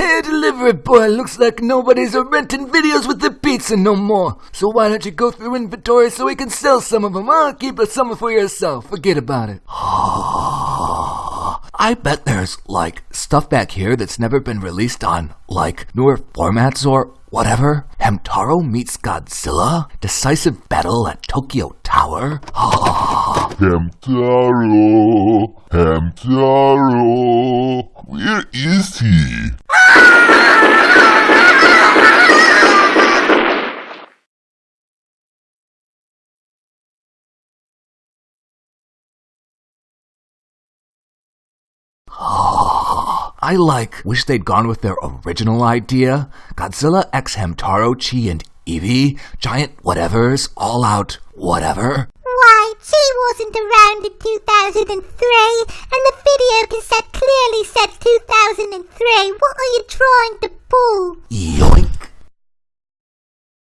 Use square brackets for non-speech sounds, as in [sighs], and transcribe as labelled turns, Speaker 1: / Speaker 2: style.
Speaker 1: Hey, delivery boy, looks like nobody's renting videos with the pizza no more. So why don't you go through inventory so we can sell some of them, huh? Keep some for yourself. Forget about it. [sighs] I bet there's, like, stuff back here that's never been released on, like, newer formats or whatever. Hamtaro meets Godzilla? Decisive battle at Tokyo Tower? [sighs]
Speaker 2: Hamtaro, Hamtaro, where is he?
Speaker 1: I like wish they'd gone with their original idea. Godzilla X Hamtaro, Chi and Eevee, giant whatevers, all out whatever.
Speaker 3: Why, Chi wasn't around in 2003, and the video cassette clearly said 2003. What are you trying to pull?
Speaker 1: Yeah.